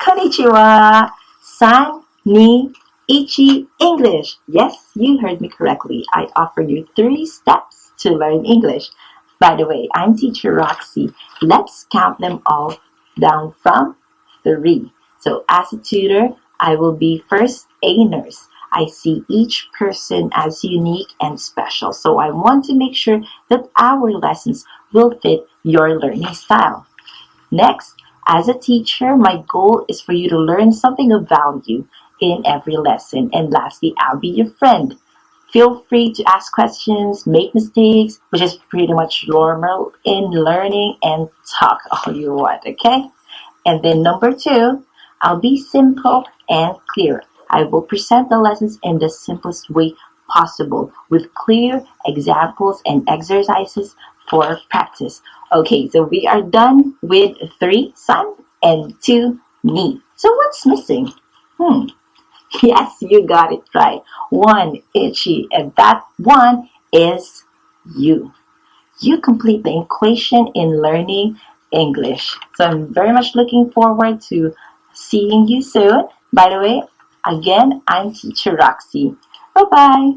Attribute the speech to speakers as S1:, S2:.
S1: Konnichiwa. San, ni, ichi, English. Yes, you heard me correctly. I offer you three steps to learn English. By the way, I'm teacher Roxy. Let's count them all down from three. So as a tutor, I will be first a nurse. I see each person as unique and special. So I want to make sure that our lessons will fit your learning style. Next, as a teacher, my goal is for you to learn something of value in every lesson. And lastly, I'll be your friend. Feel free to ask questions, make mistakes, which is pretty much normal in learning and talk all you want, okay? And then number two, I'll be simple and clear. I will present the lessons in the simplest way possible with clear examples and exercises for practice. Okay, so we are done with three san and two ni. So what's missing? Hmm. Yes, you got it right. One ichi, and that one is you. You complete the equation in learning English. So I'm very much looking forward to seeing you soon. By the way, again, I'm teacher Roxy. Bye-bye.